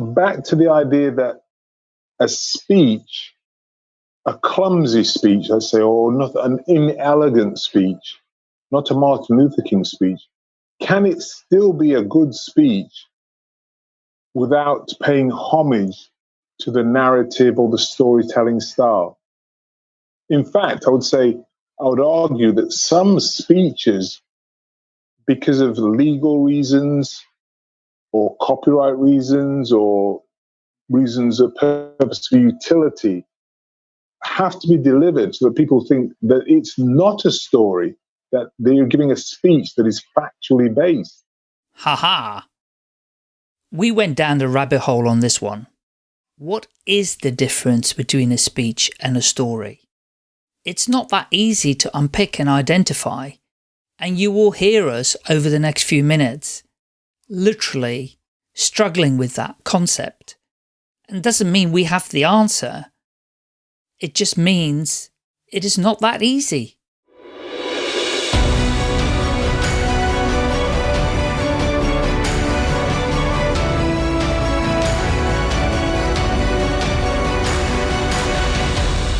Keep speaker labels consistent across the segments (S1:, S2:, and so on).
S1: back to the idea that a speech, a clumsy speech, let's say, or not an inelegant speech, not a Martin Luther King speech, can it still be a good speech without paying homage to the narrative or the storytelling style? In fact, I would say, I would argue that some speeches, because of legal reasons or copyright reasons or reasons of purposeful utility, have to be delivered so that people think that it's not a story, that they're giving a speech that is factually based.
S2: Ha ha. We went down the rabbit hole on this one. What is the difference between a speech and a story? It's not that easy to unpick and identify, and you will hear us over the next few minutes, literally struggling with that concept. And doesn't mean we have the answer. It just means it is not that easy.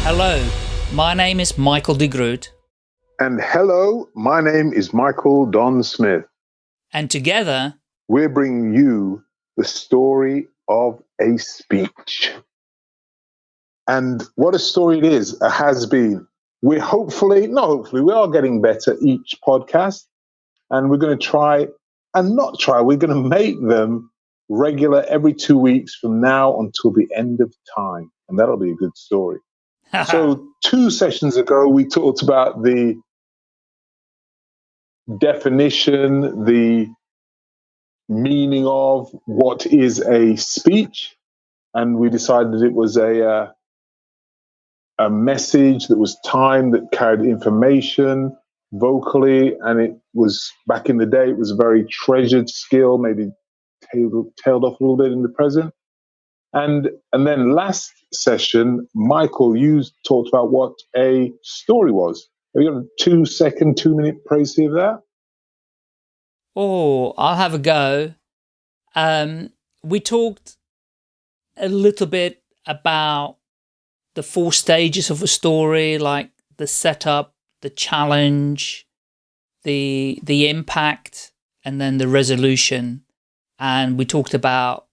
S2: Hello, my name is Michael de Groot.
S1: And hello, my name is Michael Don Smith.
S2: And together,
S1: we're bringing you the story of a speech. And what a story it is, it has been. We're hopefully, not hopefully, we are getting better each podcast. And we're going to try and not try, we're going to make them regular every two weeks from now until the end of time. And that'll be a good story so two sessions ago, we talked about the definition, the meaning of what is a speech, and we decided it was a uh, a message that was timed that carried information vocally, and it was back in the day. It was a very treasured skill, maybe tailed, tailed off a little bit in the present. And and then last session, Michael, you talked about what a story was. Have you got a two second, two minute précis of that?
S2: Oh, I'll have a go. Um, we talked a little bit about the four stages of a story, like the setup, the challenge, the the impact, and then the resolution. And we talked about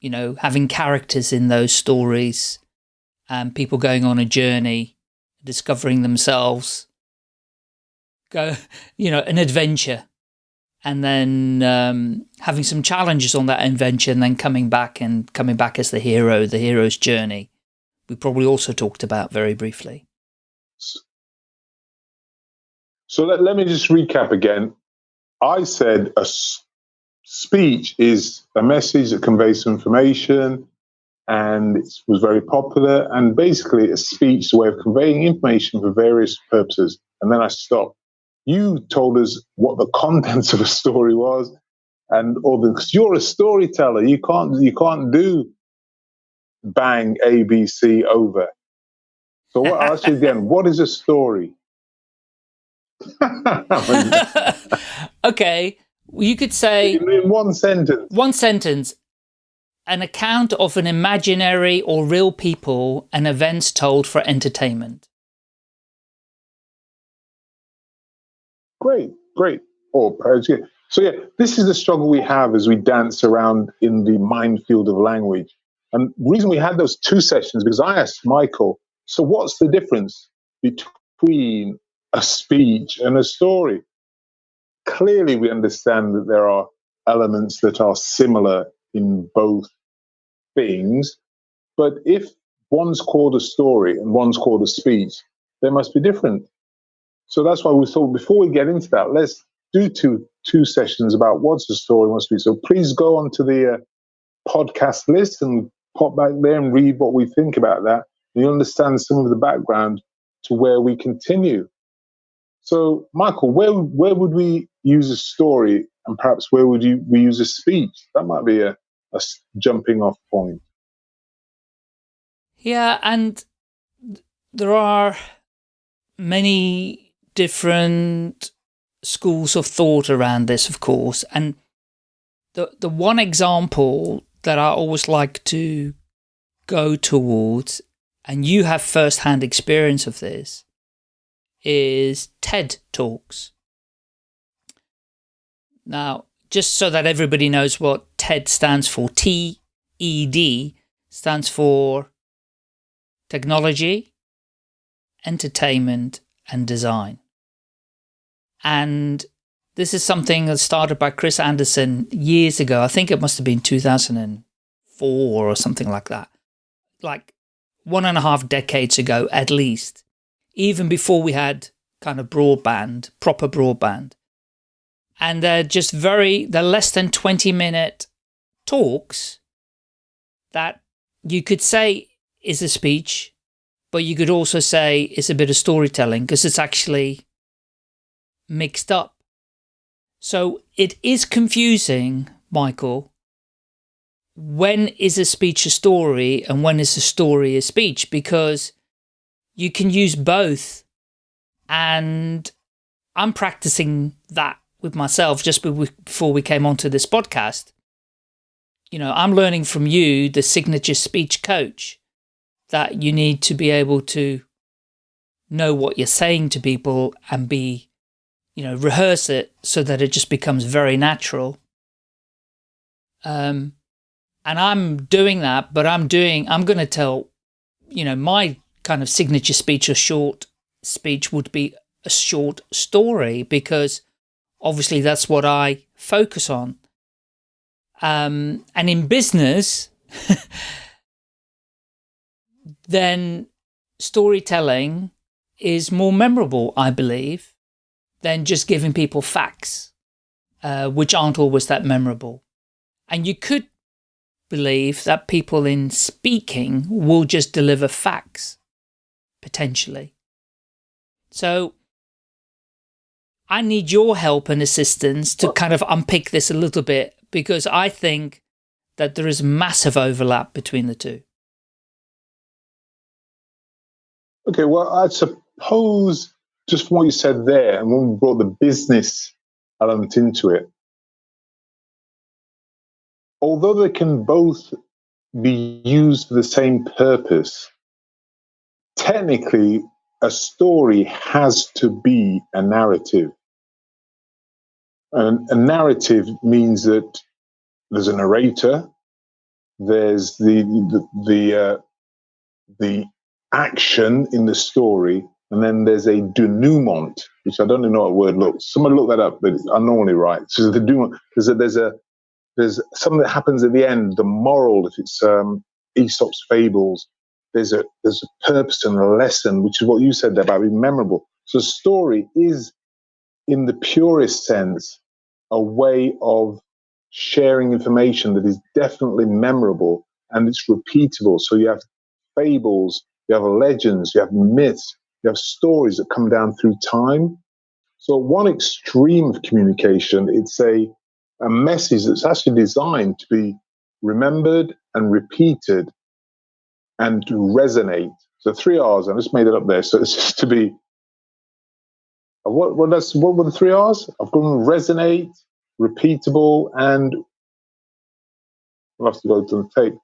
S2: you know, having characters in those stories and people going on a journey, discovering themselves, go, you know, an adventure and then um, having some challenges on that and then coming back and coming back as the hero, the hero's journey. We probably also talked about very briefly.
S1: So let, let me just recap again. I said a, speech is a message that conveys some information and it was very popular. And basically, a speech is a way of conveying information for various purposes. And then I stopped. You told us what the contents of a story was, and all the because you're a storyteller. You can't you can't do bang ABC over. So what, I'll ask you again. What is a story?
S2: okay, you could say...
S1: In one sentence.
S2: One sentence. An account of an imaginary or real people and events told for entertainment.
S1: Great, great. Oh, so yeah, this is the struggle we have as we dance around in the minefield of language. And the reason we had those two sessions, because I asked Michael, so what's the difference between a speech and a story? clearly we understand that there are elements that are similar in both things. But if one's called a story and one's called a speech, they must be different. So that's why we thought before we get into that, let's do two two sessions about what's a story what's a speech. So please go onto the uh, podcast list and pop back there and read what we think about that. And you'll understand some of the background to where we continue. So, Michael, where where would we use a story, and perhaps where would you we use a speech? That might be a, a jumping off point.
S2: Yeah, and there are many different schools of thought around this, of course, and the the one example that I always like to go towards, and you have first-hand experience of this, is TED Talks. Now, just so that everybody knows what TED stands for, T-E-D stands for Technology, Entertainment and Design. And this is something that started by Chris Anderson years ago. I think it must have been 2004 or something like that. Like one and a half decades ago, at least. Even before we had kind of broadband, proper broadband. And they're just very, they're less than 20 minute talks that you could say is a speech, but you could also say it's a bit of storytelling because it's actually mixed up. So it is confusing, Michael, when is a speech a story and when is a story a speech because you can use both and I'm practicing that with myself just before we came onto this podcast. You know, I'm learning from you, the signature speech coach, that you need to be able to know what you're saying to people and be you know, rehearse it so that it just becomes very natural. Um, and I'm doing that, but I'm doing, I'm going to tell, you know, my kind of signature speech or short speech would be a short story because obviously that's what I focus on. Um, and in business, then storytelling is more memorable, I believe, than just giving people facts, uh, which aren't always that memorable. And you could believe that people in speaking will just deliver facts, potentially. So I need your help and assistance to kind of unpick this a little bit because I think that there is massive overlap between the two.
S1: Okay, well, I suppose just from what you said there, and when we brought the business element into it, although they can both be used for the same purpose, technically a story has to be a narrative. And a narrative means that there's a narrator, there's the the the, uh, the action in the story, and then there's a denouement, which I don't even know what word looks. Someone look that up, but I'm normally right. So the denouement, there's a, there's a there's something that happens at the end, the moral, if it's um, Aesop's fables, there's a there's a purpose and a lesson, which is what you said there about being memorable. So story is, in the purest sense, a way of sharing information that is definitely memorable and it's repeatable. So you have fables, you have legends, you have myths, you have stories that come down through time. So one extreme of communication, it's a, a message that's actually designed to be remembered and repeated and to resonate. So three R's, I just made it up there. So it's just to be uh, what what that's what were the three R's? I've gone resonate, repeatable, and I'll have to go to the tape.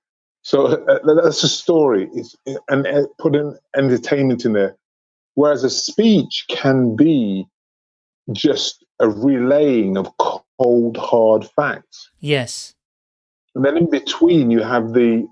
S1: So uh, that's a story. It's, and uh, put in entertainment in there. Whereas a speech can be just a relaying of cold, hard facts.
S2: Yes.
S1: And then in between, you have the.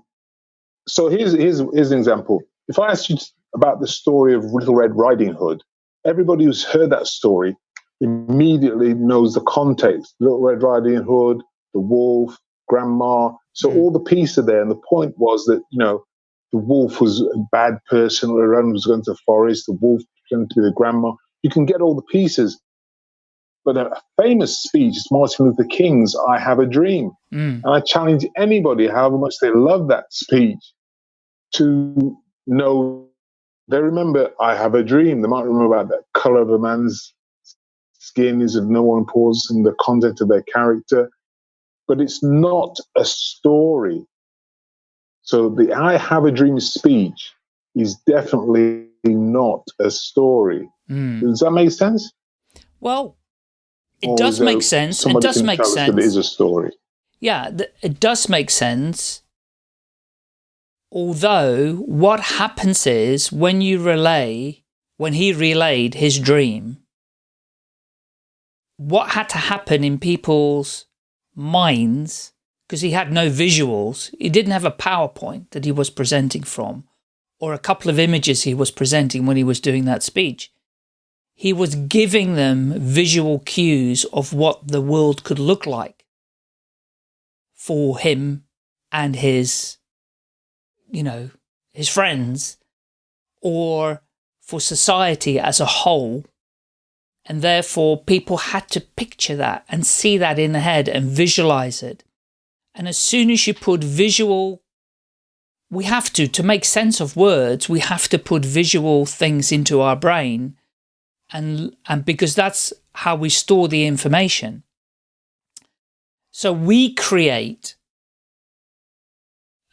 S1: So here's, here's, here's an example. If I ask you about the story of Little Red Riding Hood, everybody who's heard that story immediately knows the context. Little Red Riding Hood, the wolf, grandma. So mm. all the pieces are there. And the point was that, you know, the wolf was a bad person, Aaron was going to the forest, the wolf pretended to be the grandma. You can get all the pieces. But a famous speech is Martin Luther King's I Have a Dream. Mm. And I challenge anybody, however much they love that speech, to know they remember I Have a Dream. They might remember about the color of a man's skin is of no importance in the content of their character. But it's not a story. So the I have a dream speech is definitely not a story. Mm. Does that make sense?
S2: Well, it or does make sense. It does make sense.
S1: It is a story.
S2: yeah, it does make sense. Although what happens is when you relay, when he relayed his dream, what had to happen in people's minds, because he had no visuals, he didn't have a PowerPoint that he was presenting from, or a couple of images he was presenting when he was doing that speech. He was giving them visual cues of what the world could look like for him and his, you know, his friends, or for society as a whole and therefore people had to picture that and see that in the head and visualize it. And as soon as you put visual, we have to, to make sense of words, we have to put visual things into our brain and, and because that's how we store the information. So we create,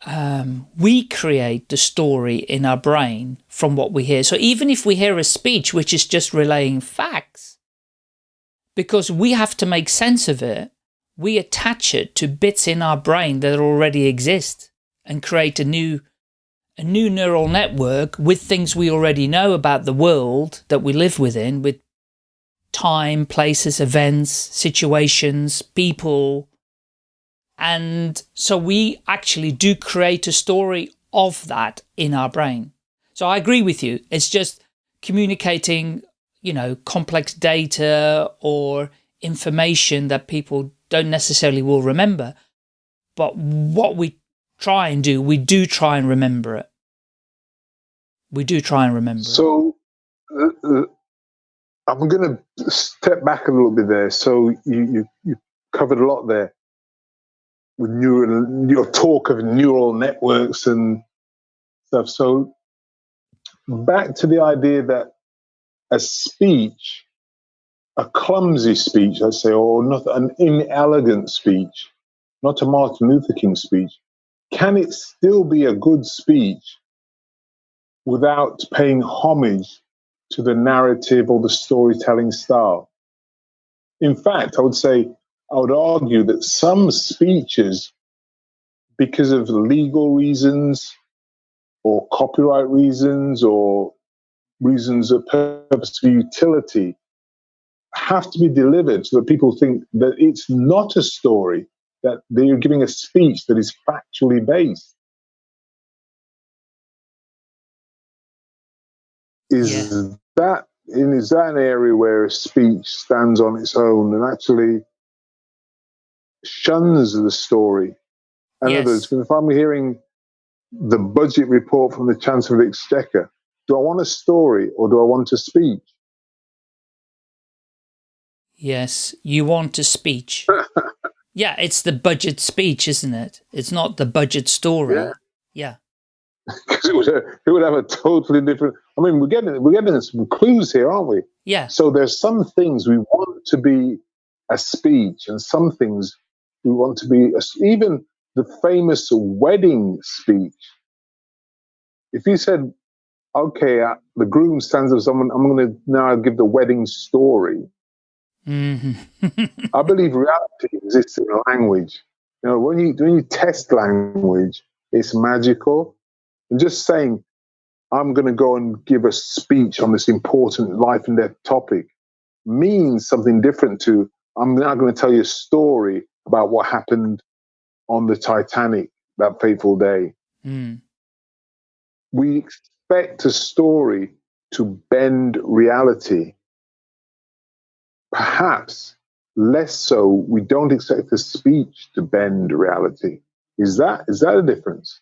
S2: um, we create the story in our brain from what we hear. So even if we hear a speech which is just relaying facts, because we have to make sense of it, we attach it to bits in our brain that already exist and create a new a new neural network with things we already know about the world that we live within, with time, places, events, situations, people. And so we actually do create a story of that in our brain. So I agree with you. It's just communicating, you know, complex data or information that people don't necessarily will remember. But what we try and do, we do try and remember it. We do try and remember it.
S1: so, uh, uh, I'm going to step back a little bit there. So you, you, you covered a lot there with neural, your talk of neural networks and stuff. So back to the idea that a speech, a clumsy speech, I say, or not an inelegant speech, not a Martin Luther King speech, can it still be a good speech without paying homage to the narrative or the storytelling style? In fact, I would say, I would argue that some speeches, because of legal reasons, or copyright reasons or reasons of purposeful utility have to be delivered so that people think that it's not a story, that they're giving a speech that is factually based. Is yeah. that in is that an area where a speech stands on its own and actually shuns the story? In yes. other words, if I'm hearing the budget report from the Chancellor of Exchequer. Do I want a story or do I want a speech?
S2: Yes, you want a speech. yeah, it's the budget speech, isn't it? It's not the budget story. Yeah. Yeah.
S1: Because it would, it would have a totally different. I mean, we're getting we're getting some clues here, aren't we?
S2: Yeah.
S1: So there's some things we want to be a speech, and some things we want to be a, even the famous wedding speech. If you said, okay, uh, the groom stands up, someone, I'm going to now give the wedding story. Mm-hmm. I believe reality exists in language. You know, when you when you test language, it's magical. And just saying, I'm going to go and give a speech on this important life and death topic means something different to I'm now going to tell you a story about what happened on the Titanic that fateful day. Mm. We expect a story to bend reality. Perhaps less so, we don't expect a speech to bend reality. Is that is that a difference?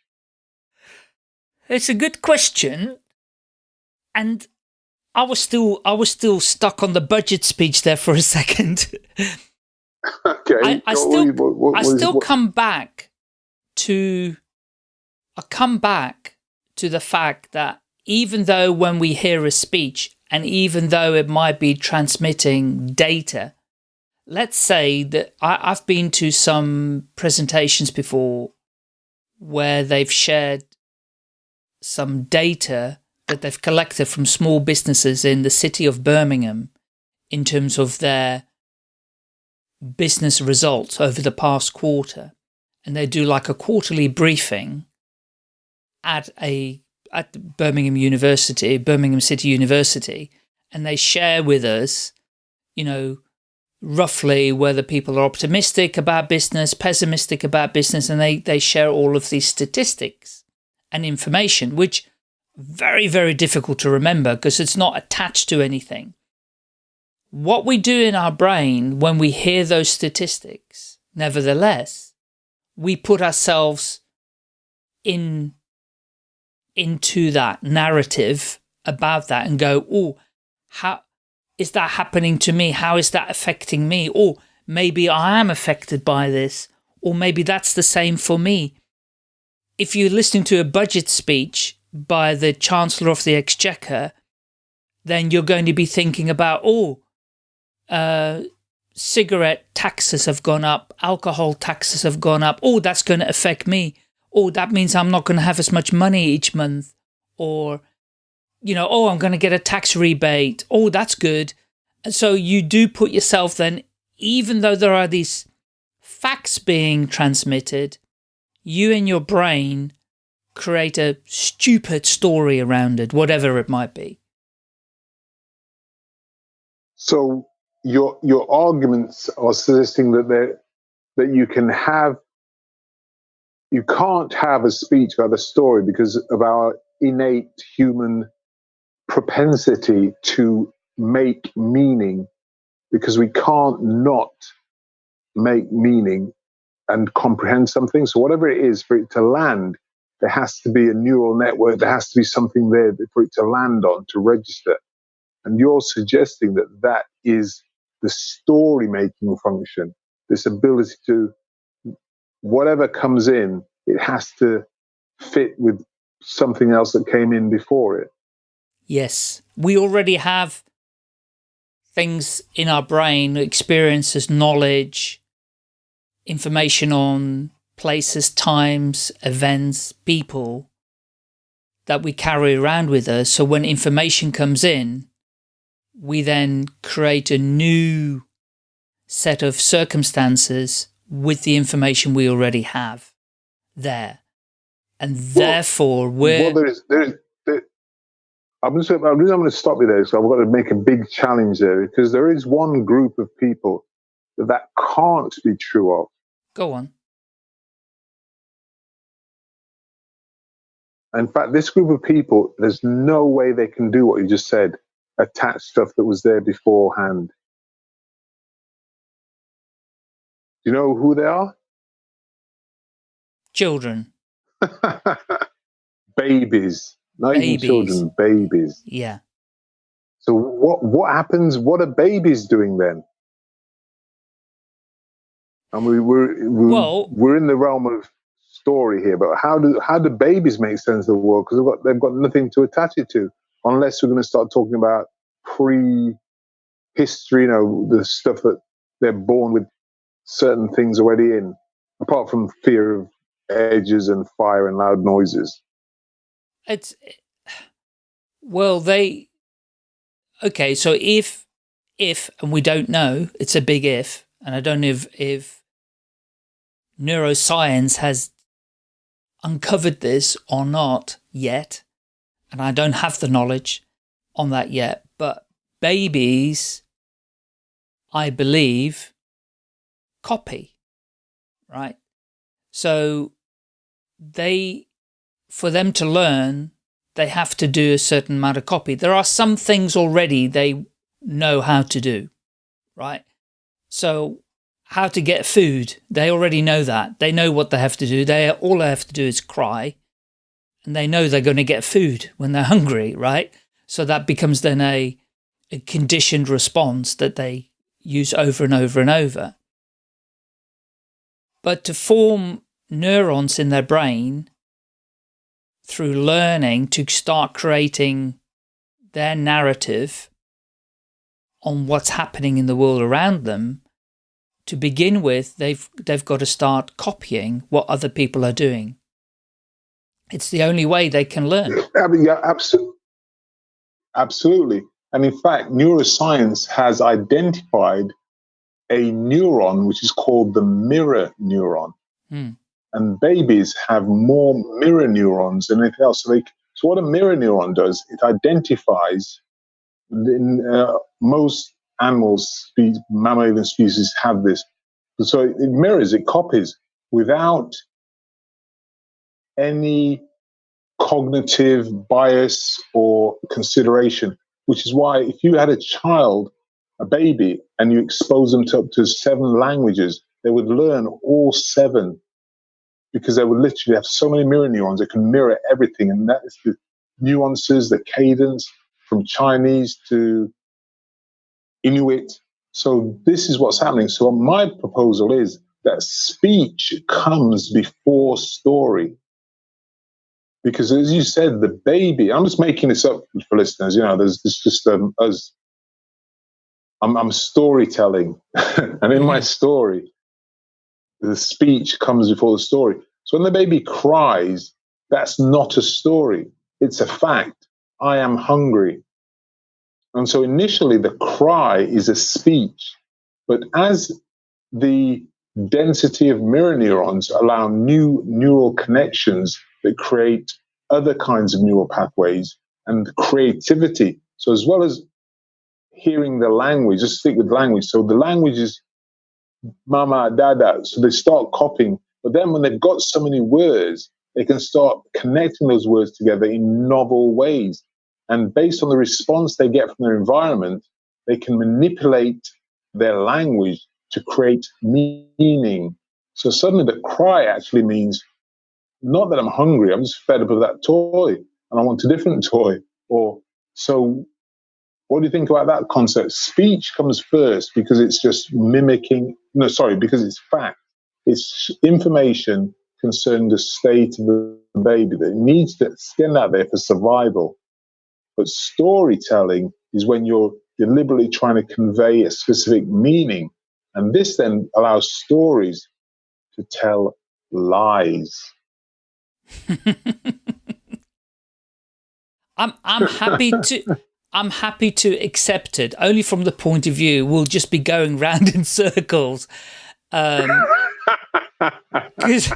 S2: It's a good question. And I was still I was still stuck on the budget speech there for a second.
S1: Okay. I,
S2: I still, what, what, I still what? come back to, I come back to the fact that even though when we hear a speech and even though it might be transmitting data, let's say that I, I've been to some presentations before where they've shared some data that they've collected from small businesses in the city of Birmingham in terms of their business results over the past quarter. and they do like a quarterly briefing at a at Birmingham University, Birmingham City University, and they share with us, you know, roughly whether people are optimistic about business, pessimistic about business, and they, they share all of these statistics and information, which very, very difficult to remember because it's not attached to anything. What we do in our brain when we hear those statistics, nevertheless, we put ourselves in into that narrative about that and go, oh, how is that happening to me? How is that affecting me? Or maybe I am affected by this, or maybe that's the same for me. If you're listening to a budget speech by the Chancellor of the Exchequer, then you're going to be thinking about, oh, uh, cigarette taxes have gone up, alcohol taxes have gone up. Oh, that's going to affect me. Oh, that means I'm not going to have as much money each month. Or, you know, oh, I'm going to get a tax rebate. Oh, that's good. And so you do put yourself then, even though there are these facts being transmitted, you in your brain create a stupid story around it, whatever it might be.
S1: So your your arguments are suggesting that that you can have you can't have a speech about a story because of our innate human propensity to make meaning because we can't not make meaning and comprehend something. So whatever it is for it to land, there has to be a neural network. There has to be something there for it to land on to register. And you're suggesting that that is the story making function, this ability to, whatever comes in, it has to fit with something else that came in before it.
S2: Yes. We already have things in our brain, experiences, knowledge, information on places, times, events, people that we carry around with us. So when information comes in, we then create a new set of circumstances with the information we already have there. And well, therefore, we're...
S1: Well, there's, there's, there, I'm, just, I'm, I'm going to stop you there, so I've got to make a big challenge there, because there is one group of people that that can't be true of.
S2: Go on.
S1: In fact, this group of people, there's no way they can do what you just said attach stuff that was there beforehand. Do you know who they are?
S2: Children.
S1: babies. Not babies. even children, babies.
S2: Yeah.
S1: So what what happens? What are babies doing then? And we, we're we're, well, we're in the realm of story here, but how do how do babies make sense of the world? Because they've got they've got nothing to attach it to unless we're going to start talking about pre history, you know, the stuff that they're born with certain things already in, apart from fear of edges and fire and loud noises.
S2: It's, well, they, okay, so if, if, and we don't know, it's a big if, and I don't know if, if neuroscience has uncovered this or not yet, and I don't have the knowledge on that yet, but babies, I believe, copy, right? So they, for them to learn, they have to do a certain amount of copy. There are some things already they know how to do, right? So how to get food, they already know that. They know what they have to do. They All they have to do is cry and they know they're going to get food when they're hungry, right? So that becomes then a, a conditioned response that they use over and over and over. But to form neurons in their brain through learning to start creating their narrative on what's happening in the world around them, to begin with, they've, they've got to start copying what other people are doing. It's the only way they can learn.
S1: I mean, yeah, absolutely. Absolutely. And in fact, neuroscience has identified a neuron which is called the mirror neuron. Hmm. and babies have more mirror neurons than anything else. So, they, so what a mirror neuron does, it identifies. In uh, most animals, mammalian species have this. So it mirrors, it copies without any cognitive bias or consideration, which is why if you had a child, a baby, and you expose them to up to seven languages, they would learn all seven because they would literally have so many mirror neurons that can mirror everything. And that is the nuances, the cadence from Chinese to Inuit. So this is what's happening. So my proposal is that speech comes before story. Because as you said, the baby, I'm just making this up for listeners, you know, there's, there's just um, us. I'm, I'm storytelling. and in my mm-hmm. story, the speech comes before the story. So when the baby cries, that's not a story, it's a fact. I am hungry. And so initially, the cry is a speech. But as the density of mirror neurons allow new neural connections that create other kinds of neural pathways and creativity. So, as well as hearing the language, just stick with language. So, the language is mama, dada. So they start copying. But then when they've got so many words, they can start connecting those words together in novel ways. And based on the response they get from their environment, they can manipulate their language to create meaning. So suddenly the cry actually means not that I'm hungry, I'm just fed up of that toy and I want a different toy. Or so what do you think about that concept? Speech comes first because it's just mimicking, no, sorry, because it's fact. It's information concerning the state of the baby that needs to stand out there for survival. But storytelling is when you're deliberately trying to convey a specific meaning. And this then allows stories to tell lies.
S2: I'm I'm happy to I'm happy to accept it, only from the point of view we'll just be going round in circles. Um, because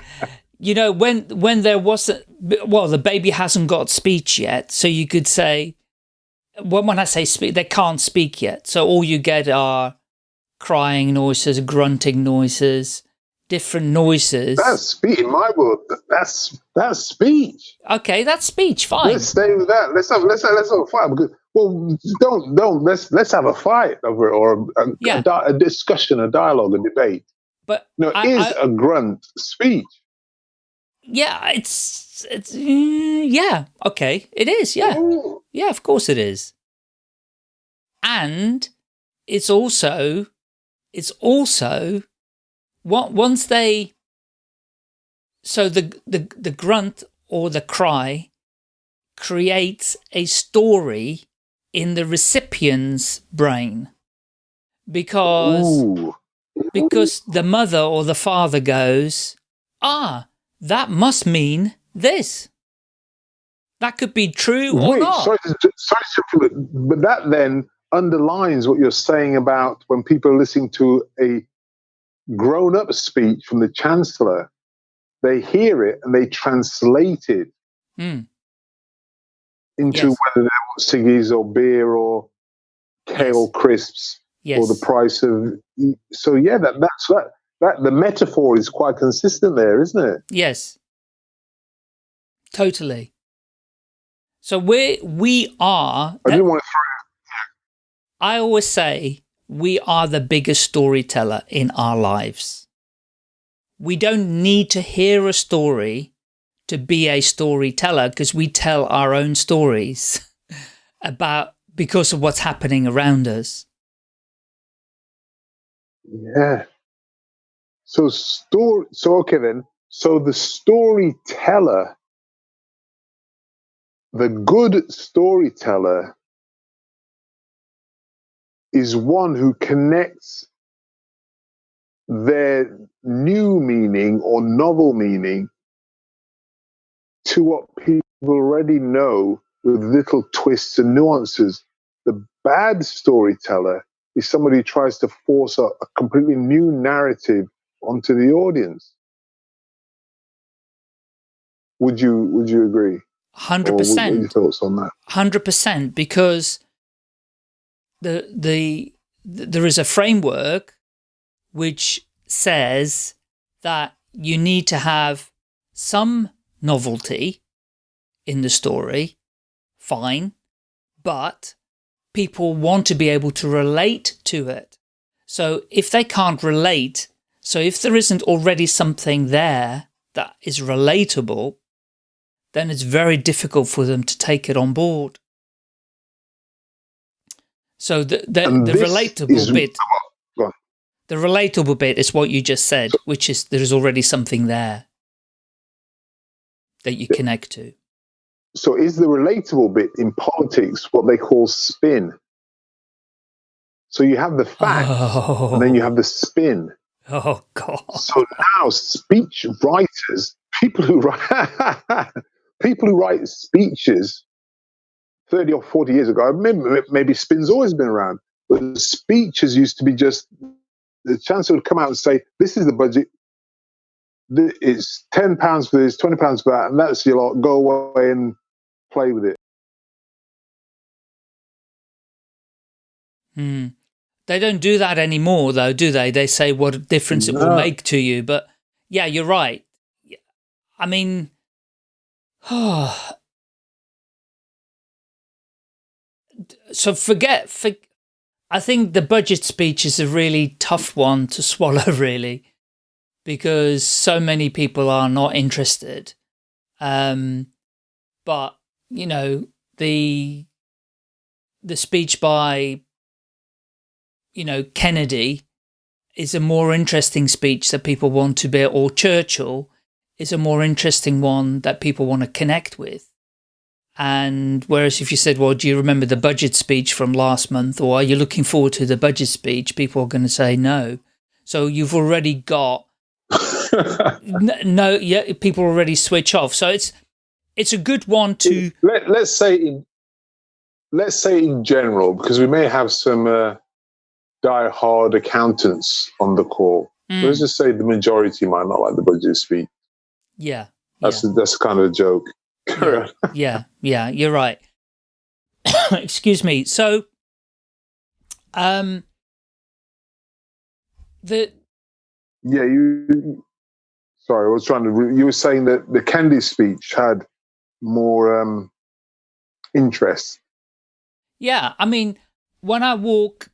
S2: you know when when there wasn't well the baby hasn't got speech yet so you could say when, when I say speak they can't speak yet. So all you get are crying noises grunting noises different noises
S1: that's speech in my world that's that's speech
S2: okay that's speech fine
S1: let's stay with that let's have let's have, let's have a fight because well don't don't let's let's have a fight over it or a, yeah. a, a discussion a dialogue a debate
S2: but
S1: no, I, is I, a grunt speech.
S2: Yeah, it's it's mm, yeah okay. It is yeah Ooh. yeah of course it is. And it's also it's also what once they so the the the grunt or the cry creates a story in the recipient's brain because Ooh because the mother or the father goes, ah, that must mean this. That could be true or Wait, not. Sorry,
S1: sorry, but that then underlines what you're saying about when people are listening to a grown-up speech from the chancellor, they hear it and they translate it mm. into yes. whether they want ciggies or beer or kale yes. crisps yes. or the price of. So yeah, that that's that. That the metaphor is quite consistent there, isn't it?
S2: Yes, totally. So we we are.
S1: I didn't want to.
S2: I always say we are the biggest storyteller in our lives. We don't need to hear a story to be a storyteller because we tell our own stories about because of what's happening around us.
S1: Yeah. So story. So okay then. So the storyteller, the good storyteller, is one who connects their new meaning or novel meaning to what people already know with little twists and nuances. The bad storyteller is somebody who tries to force a, a completely new narrative onto the audience. Would you Would you agree?
S2: Hundred percent.
S1: Thoughts on that?
S2: Hundred percent, because the the there is a framework which says that you need to have some novelty in the story, fine, but people want to be able to relate to it. So if they can't relate, so if there isn't already something there that is relatable, then it's very difficult for them to take it on board. So the, the, the relatable bit, the relatable bit is what you just said, which is there is already something there that you connect to.
S1: So is the relatable bit in politics what they call spin? So you have the fact, oh. and then you have the spin.
S2: Oh. oh God!
S1: So now speech writers, people who write, people who write speeches, thirty or forty years ago, maybe, maybe spin's always been around, but speeches used to be just the chancellor would come out and say, "This is the budget. It's ten pounds for this, twenty pounds for that, and that's your lot. Go away and play with it."
S2: Hmm. They don't do that anymore, though, do they? They say what difference no. it will make to you. But yeah, you're right. I mean, so forget, for, I think the budget speech is a really tough one to swallow, really, because so many people are not interested. Um, but, you know, the, the speech by you know, Kennedy is a more interesting speech that people want to be, or Churchill is a more interesting one that people want to connect with. And whereas if you said, well, do you remember the budget speech from last month or are you looking forward to the budget speech? People are going to say no. So you've already got no, yeah, people already switch off. So it's, it's a good one to.
S1: Let, let's say in, let's say in general, because we may have some, uh, die-hard accountants on the call. Mm. Let's just say the majority might not like the budget speech.
S2: Yeah,
S1: that's yeah. that's kind of a joke.
S2: Yeah, yeah, yeah, you're right. Excuse me. So, um, the
S1: yeah, you. Sorry, I was trying to. You were saying that the Kennedy speech had more um interest.
S2: Yeah, I mean, when I walk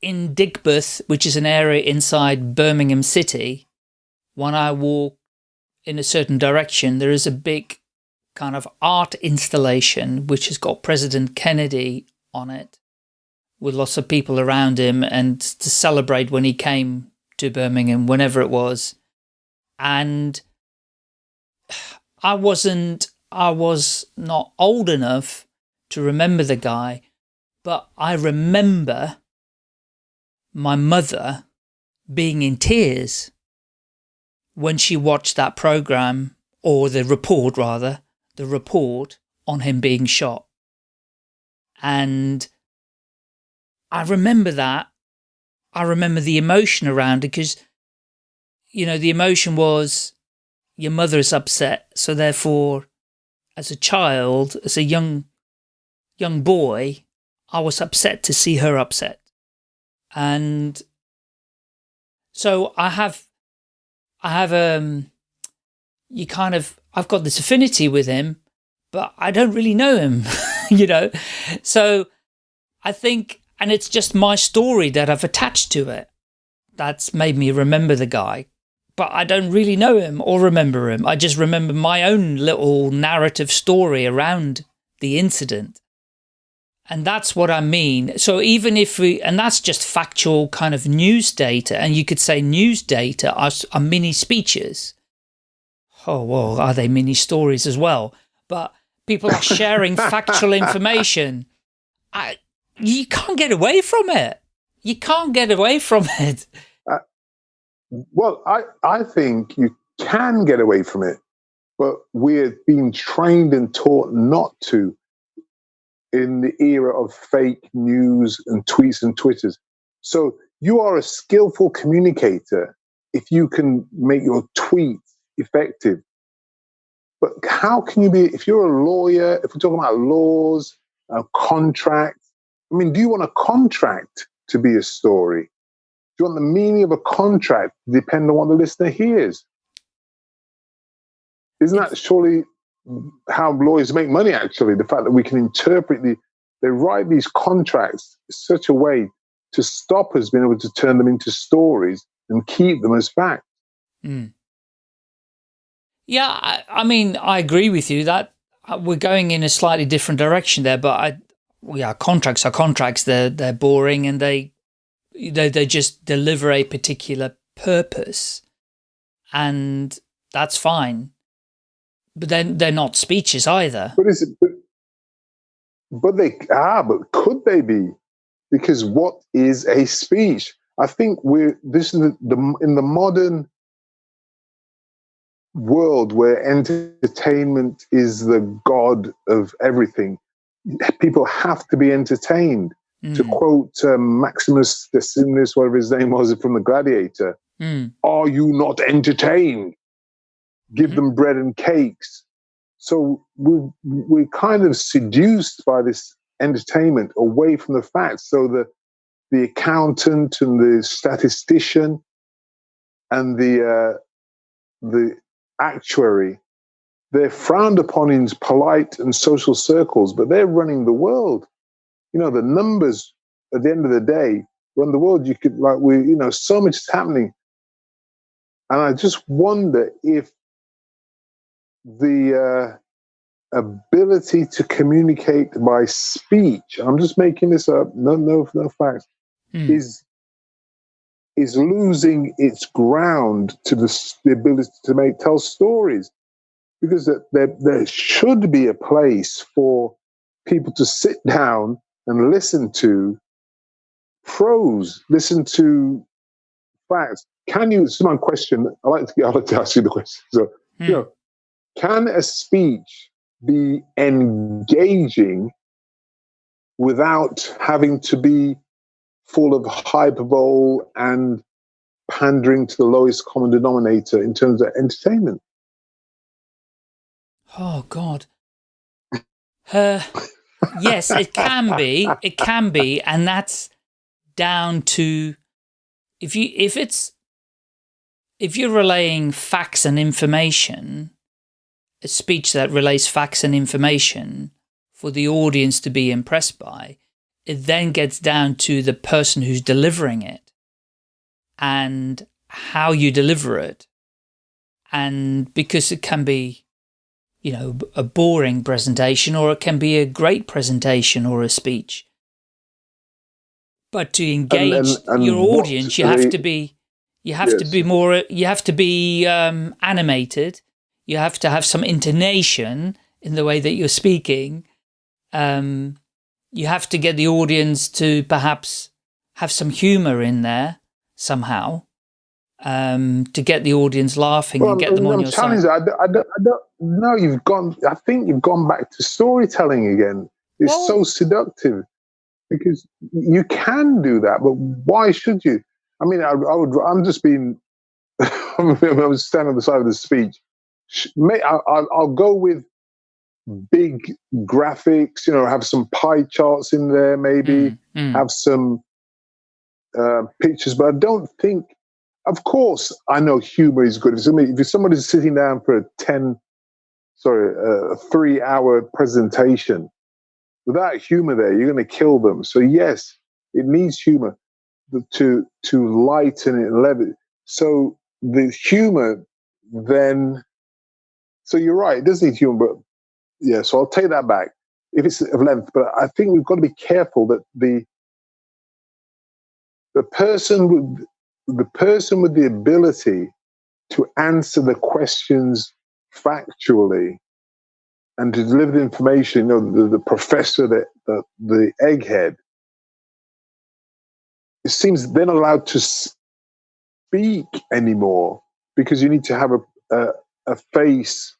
S2: in Digbeth, which is an area inside Birmingham City, when I walk in a certain direction, there is a big kind of art installation which has got President Kennedy on it with lots of people around him and to celebrate when he came to Birmingham, whenever it was. And I wasn't, I was not old enough to remember the guy, but I remember my mother being in tears when she watched that program, or the report rather, the report on him being shot. And I remember that. I remember the emotion around it because, you know, the emotion was your mother is upset. So therefore, as a child, as a young, young boy, I was upset to see her upset. And so I have, I have, um, you kind of, I've got this affinity with him, but I don't really know him, you know? So I think, and it's just my story that I've attached to it. That's made me remember the guy, but I don't really know him or remember him. I just remember my own little narrative story around the incident. And that's what I mean. So even if we, and that's just factual kind of news data, and you could say news data are, are mini speeches. Oh, well, are they mini stories as well? But people are sharing factual information. I, you can't get away from it. You can't get away from it. Uh,
S1: well, I, I think you can get away from it, but we're being trained and taught not to in the era of fake news and tweets and twitters. So you are a skillful communicator if you can make your tweets effective. But how can you be, if you're a lawyer, if we're talking about laws, a contract, I mean, do you want a contract to be a story? Do you want the meaning of a contract to depend on what the listener hears? Isn't that surely how lawyers make money, actually? The fact that we can interpret the, they write these contracts in such a way to stop us being able to turn them into stories and keep them as fact.
S2: Mm. Yeah, I, I, mean, I agree with you that uh, we're going in a slightly different direction there, but I, yeah, contracts are contracts. They're, they're boring and they, they, they just deliver a particular purpose and that's fine. But then they're not speeches either.
S1: But is it, but, but they, ah, but could they be? Because what is a speech? I think we're, this is the, the in the modern world where entertainment is the god of everything, people have to be entertained. Mm. To quote um, Maximus Decimus, whatever his name was from The Gladiator, mm. are you not entertained? Give mm-hmm. them bread and cakes. So we, we're kind of seduced by this entertainment away from the facts. So the, the accountant and the statistician and the, uh, the actuary, they're frowned upon in polite and social circles, but they're running the world. You know, the numbers at the end of the day run the world. You could, like, we, you know, so much is happening. And I just wonder if the uh, ability to communicate by speech, I'm just making this up, no, no, no facts, hmm. is is losing its ground to the, the ability to make tell stories because there, there should be a place for people to sit down and listen to prose, listen to facts. Can you? This is my question. I like to. I like to ask you the question. So, hmm. you know, can a speech be engaging without having to be full of hyperbole and pandering to the lowest common denominator in terms of entertainment.
S2: Oh God. Uh, yes, it can be. It can be, and that's down to if you if it's if you're relaying facts and information, a speech that relays facts and information for the audience to be impressed by, it then gets down to the person who's delivering it and how you deliver it. And because it can be, you know, a boring presentation or it can be a great presentation or a speech. But to engage and, and, and your audience, you have to be, you have yes. to be more, you have to be um, animated. You have to have some intonation in the way that you're speaking. Um, you have to get the audience to perhaps have some humor in there somehow um, to get the audience laughing well, and get them I'm, on your side.
S1: You, I, don't, I, don't, I don't know. You've gone. I think you've gone back to storytelling again. It's well, so seductive because you can do that, but why should you? I mean, I, I would. I'm just being. I was standing on the side of the speech. I, will go with big graphics, you know, have some pie charts in there, maybe mm, mm. have some uh, pictures. But I don't think, of course, I know humor is good. If somebody, if somebody's sitting down for a 10, sorry, a three hour presentation, without humor there, you're going to kill them. So, yes, it needs humor to, to lighten it and level So, the humor then, so you're right, it does need humor, but yeah, so I'll take that back if it's of length. But I think we've got to be careful that the the person with the person with the ability to answer the questions factually and to deliver the information, you know, the, the professor, the, the, the egghead, it seems they're not allowed to speak anymore because you need to have a, a, a face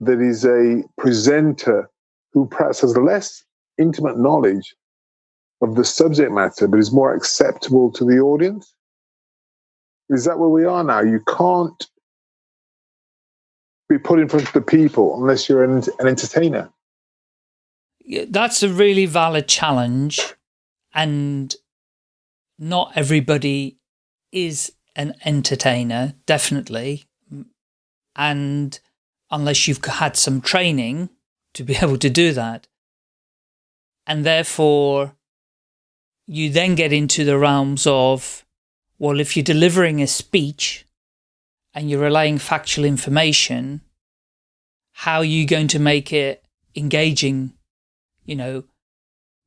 S1: that is a presenter who perhaps has less intimate knowledge of the subject matter, but is more acceptable to the audience? Is that where we are now? You can't be put in front of the people unless you're an, an entertainer.
S2: That's a really valid challenge. And not everybody is an entertainer, definitely. And unless you've had some training to be able to do that. And therefore, you then get into the realms of, well, if you're delivering a speech and you're relaying factual information, how are you going to make it engaging? You know,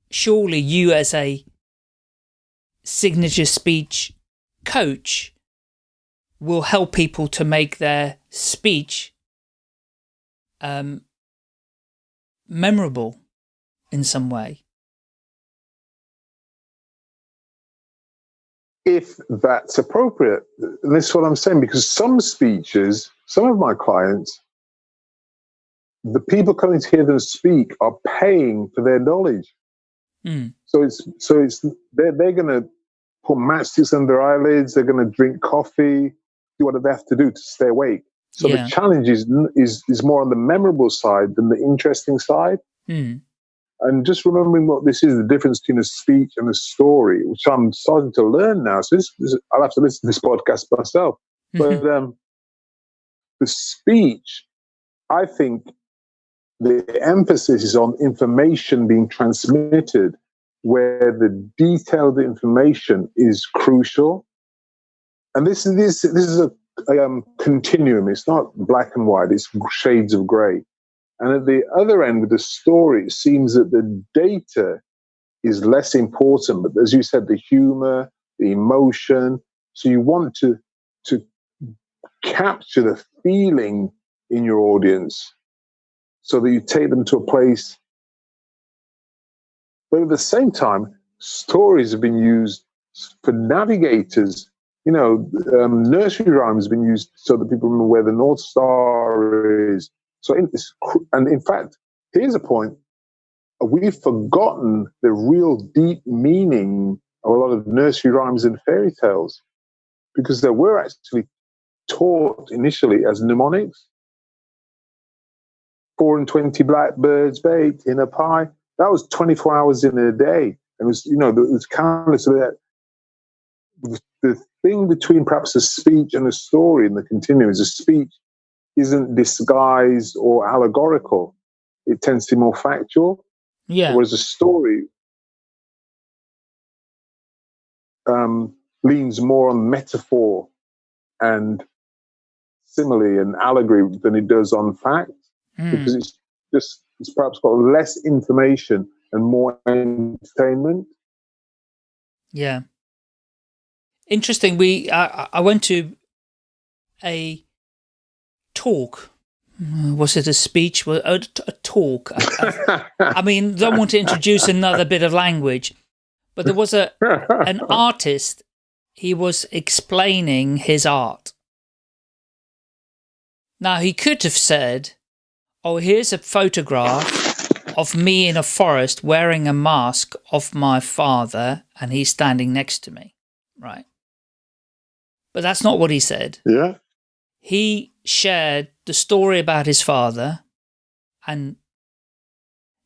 S2: surely you as a signature speech coach will help people to make their speech um, memorable in some way.
S1: If that's appropriate. This is what I'm saying, because some speeches, some of my clients, the people coming to hear them speak are paying for their knowledge.
S2: Mm.
S1: So it's so it's they're they're gonna put matchsticks under their eyelids, they're gonna drink coffee, do whatever they have to do to stay awake. So
S2: Yeah.
S1: the challenge is, is is more on the memorable side than the interesting side.
S2: Mm.
S1: And just remembering what this is the difference between a speech and a story, which I'm starting to learn now. So this, this I'll have to listen to this podcast myself. But um, the speech, I think the emphasis is on information being transmitted, where the detailed information is crucial. And this is this this is a, a um, continuum. It's not black and white. It's shades of grey. And at the other end, with the story, it seems that the data is less important. But as you said, the humor, the emotion. So you want to to capture the feeling in your audience so that you take them to a place. But at the same time, stories have been used for navigators. You know, um, nursery rhymes have been used so that people remember where the North Star is. So, in this, and in fact, here's a point: we've forgotten the real deep meaning of a lot of nursery rhymes and fairy tales because they were actually taught initially as mnemonics. Four and twenty blackbirds baked in a pie. That was twenty-four hours in a day. And it was, you know, it was countless of that. The thing between perhaps a speech and a story in the continuum is a speech isn't disguised or allegorical. It tends to be more factual.
S2: yeah.
S1: Whereas a story um, leans more on metaphor and simile and allegory than it does on fact
S2: Mm.
S1: because it's just it's perhaps got less information and more entertainment.
S2: Yeah. Interesting. We I, I went to a talk. Uh, Was it a speech? Well, A, a talk. I, I mean, don't want to introduce another bit of language, but there was a an artist. He was explaining his art. Now he could have said, "Oh, here's a photograph of me in a forest wearing a mask of my father, and he's standing next to me." Right. But that's not what he said.
S1: yeah,
S2: He shared the story about his father and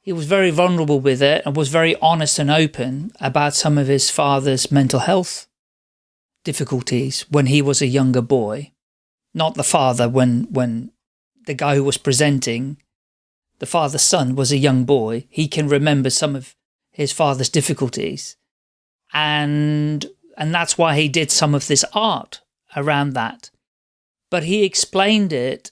S2: he was very vulnerable with it and was very honest and open about some of his father's mental health difficulties when he was a younger boy. Not the father when, when the guy who was presenting, the father's son was a young boy. He can remember some of his father's difficulties. And, and that's why he did some of this art around that. But he explained it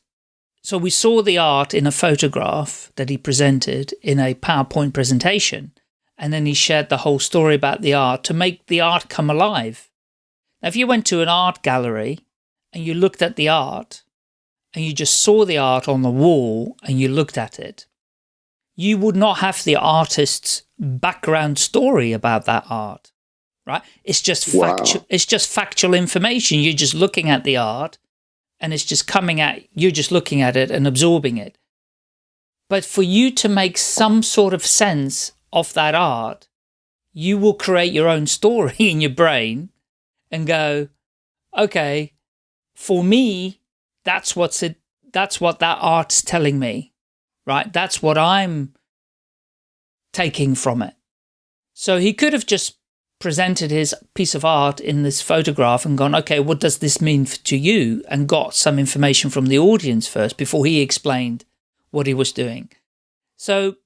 S2: so we saw the art in a photograph that he presented in a PowerPoint presentation, and then he shared the whole story about the art to make the art come alive. Now, if you went to an art gallery and you looked at the art, and you just saw the art on the wall and you looked at it, you would not have the artist's background story about that art, right? It's just
S1: Wow.
S2: factual, it's just factual information. You're just looking at the art and it's just coming at you're just looking at it and absorbing it. But for you to make some sort of sense of that art, you will create your own story in your brain and go, okay, for me, that's what's it, that's what that art's telling me, right? That's what I'm taking from it. So he could have just presented his piece of art in this photograph and gone, okay, what does this mean to you? And got some information from the audience first before he explained what he was doing. So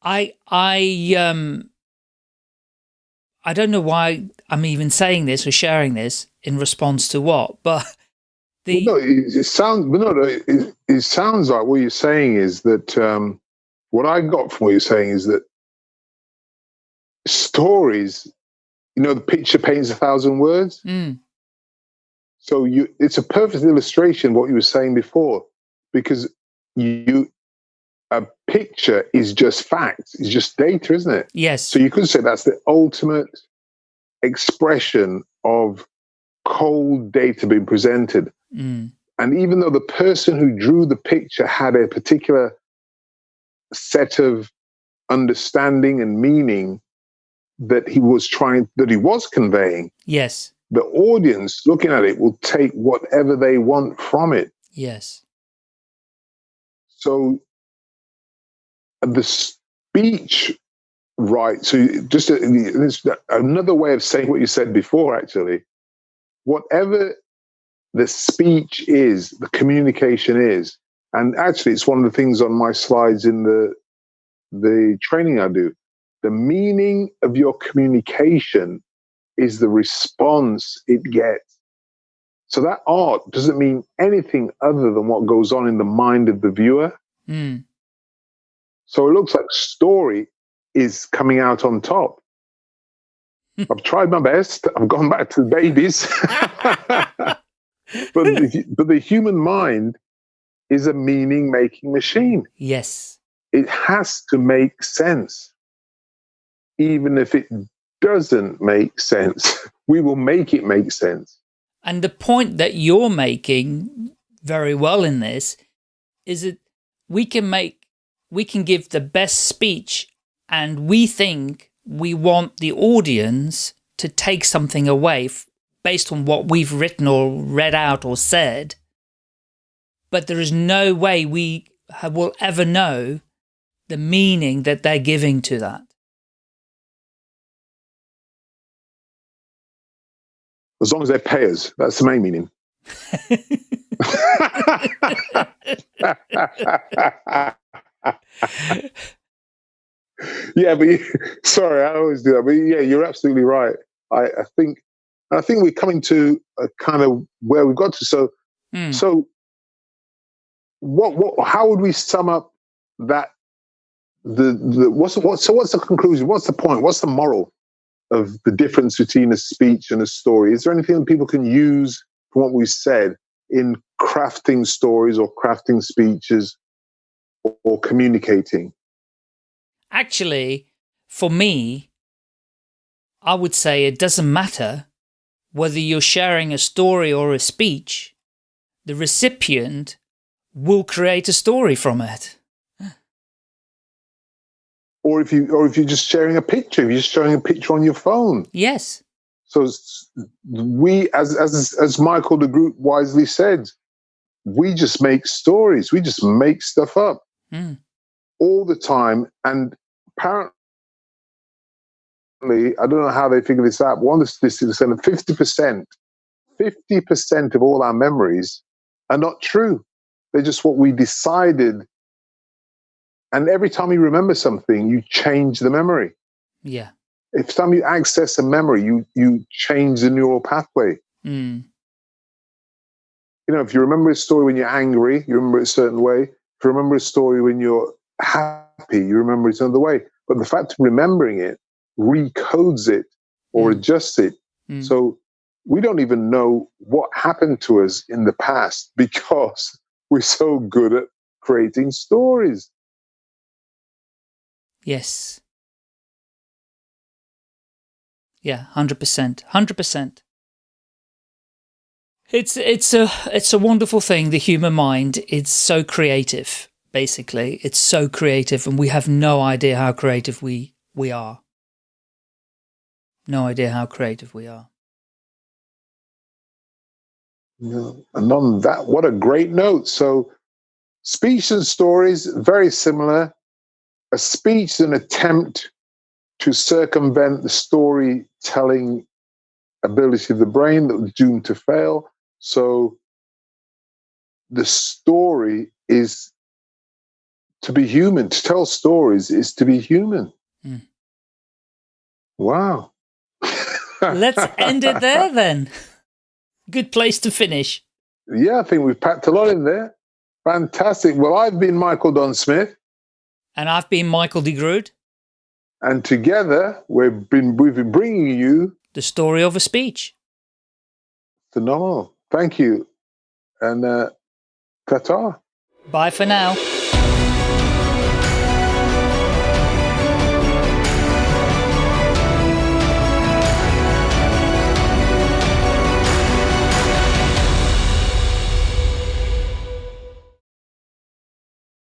S2: I, I, um, I don't know why I'm even saying this or sharing this in response to what, but the
S1: well, no, it, it sounds, but no, it, it, sounds like what you're saying is that um, what I got from what you're saying is that stories, you know, the picture paints a thousand words.
S2: Mm.
S1: So you, it's a perfect illustration of what you were saying before, because you, a picture is just facts, it's just data, isn't it?
S2: Yes.
S1: So you could say that's the ultimate expression of cold data being presented.
S2: Mm.
S1: And even though the person who drew the picture had a particular set of understanding and meaning that he was trying, that he was conveying,
S2: yes,
S1: the audience looking at it will take whatever they want from it.
S2: Yes.
S1: So the speech right so just uh, a, uh, another way of saying what you said before actually whatever the speech is, the communication is. And actually, it's one of the things on my slides in the the training I do. The meaning of your communication is the response it gets. So that art doesn't mean anything other than what goes on in the mind of the viewer.
S2: Mm.
S1: So it looks like story is coming out on top. I've tried my best. I've gone back to the babies. but, the, but the human mind is a meaning making machine.
S2: Yes.
S1: It has to make sense. Even if it doesn't make sense, we will make it make sense.
S2: And the point that you're making very well in this is that we can make, we can give the best speech and we think we want the audience to take something away based on what we've written or read out or said. But there is no way we will ever know the meaning that they're giving to that.
S1: As long as they pay us, that's the main meaning. yeah, but you, sorry, I always do that. But yeah, you're absolutely right. I, I think, I think we're coming to a kind of where we've got to. So,
S2: mm.
S1: so what, what, how would we sum up that? The, the what's what? So, what's the conclusion? What's the point? What's the moral of the difference between a speech and a story? Is there anything that people can use from what we've said in crafting stories or crafting speeches or, or communicating?
S2: actually, for me, I would say it doesn't matter whether you're sharing a story or a speech, the recipient will create a story from it.
S1: Or if you, or if you're just sharing a picture, if you're just showing a picture on your phone.
S2: Yes.
S1: So we, as as as Michael de Groot wisely said, we just make stories. We just make stuff up
S2: mm.
S1: all the time, and apparently, I don't know how they figure this out, one of the statistics said 50%, 50% of all our memories are not true. They're just what we decided. And every time you remember something, you change the memory.
S2: Yeah.
S1: If time you access a memory, you you change the neural pathway.
S2: Mm.
S1: You know, if you remember a story when you're angry, you remember it a certain way. If you remember a story when you're happy, you remember it another way. But the fact of remembering it recodes it or mm. adjusts it.
S2: Mm.
S1: So we don't even know what happened to us in the past because we're so good at creating stories.
S2: Yes. Yeah, 100%. 100%. It's it's a it's a wonderful thing the human mind it's so creative basically. It's so creative and we have no idea how creative we, we are. No idea how creative we are.
S1: Yeah. And on that, what a great note. So, speech and stories, very similar. A speech is an attempt to circumvent the storytelling ability of the brain that was doomed to fail. So, the story is to be human. To tell stories is to be human. Mm. Wow.
S2: Let's end it there then. Good place to finish.
S1: Yeah, I think we've packed a lot in there. Fantastic. Well, I've been Michael Don Smith.
S2: And I've been Michael de Groot.
S1: And together we've been we've been bringing you
S2: the story of a speech.
S1: Phenomenal. Thank you. And uh, ta
S2: Bye for now.